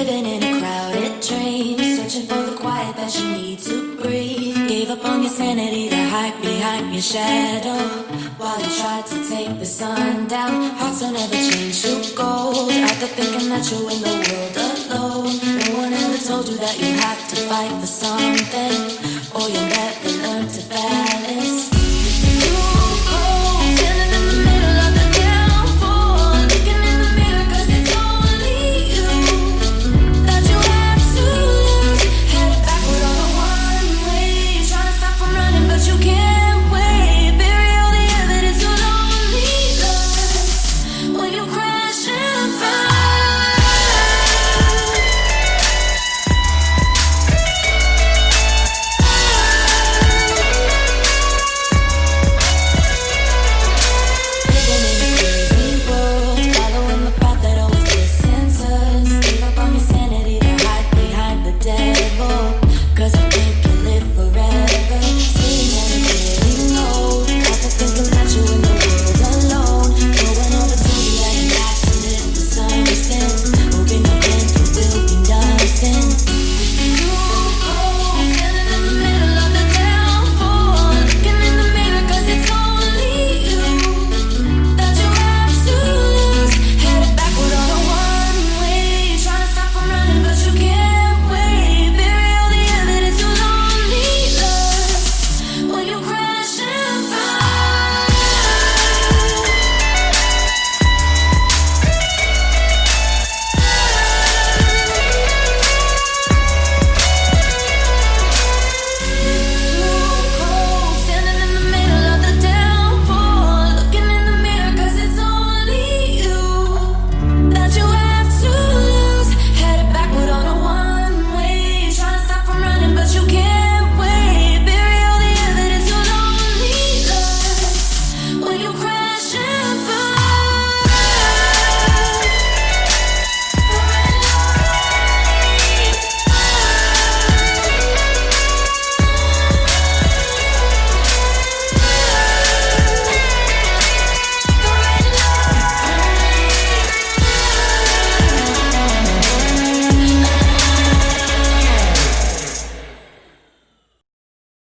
Living in a crowded train, searching for the quiet that you need to breathe. Gave up on your sanity to hide behind your shadow. While you tried to take the sun down, hearts will never change to gold. after thinking that you're in the world alone. No one ever told you that you have to fight for something,